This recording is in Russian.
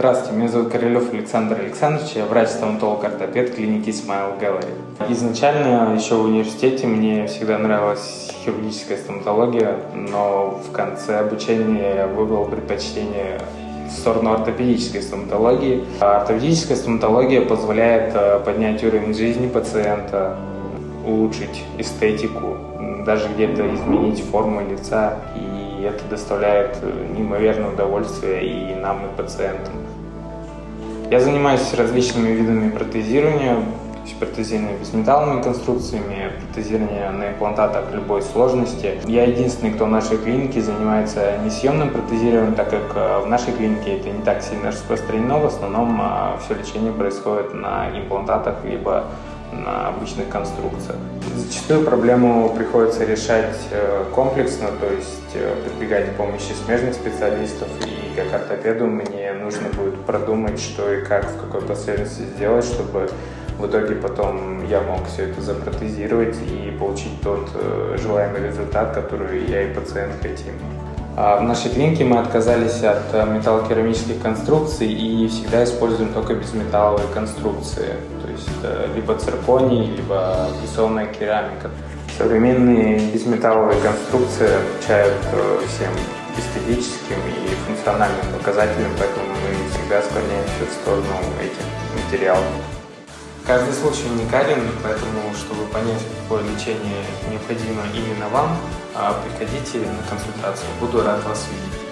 Здравствуйте, меня зовут Королев Александр Александрович, я врач-стоматолог-ортопед клиники Smile Gallery. Изначально еще в университете мне всегда нравилась хирургическая стоматология, но в конце обучения я выбрал предпочтение в сторону ортопедической стоматологии. Ортопедическая стоматология позволяет э, поднять уровень жизни пациента, улучшить эстетику, даже где-то изменить форму лица и и это доставляет э, неимоверное удовольствие и нам, и пациентам. Я занимаюсь различными видами протезирования, протезирование безметалловыми конструкциями, протезирование на имплантатах любой сложности. Я единственный, кто в нашей клинике занимается несъемным протезированием, так как э, в нашей клинике это не так сильно распространено, в основном а, все лечение происходит на имплантатах, либо на обычных конструкциях. Зачастую проблему приходится решать э, комплексно, то есть э, прибегать к помощи смежных специалистов, и как ортопеду мне нужно будет продумать, что и как, в какой последовательности сделать, чтобы в итоге потом я мог все это запротезировать и получить тот э, желаемый результат, который я и пациент хотим. А в нашей клинике мы отказались от металлокерамических конструкций и всегда используем только безметалловые конструкции есть э, либо цирконий, либо прессованная керамика. Современные безметалловые конструкции отвечают э, всем эстетическим и функциональным показателям, поэтому мы всегда склоняемся в сторону этих материалов. Каждый случай уникален, поэтому, чтобы понять, какое лечение необходимо именно вам, а, приходите на консультацию. Буду рад вас видеть.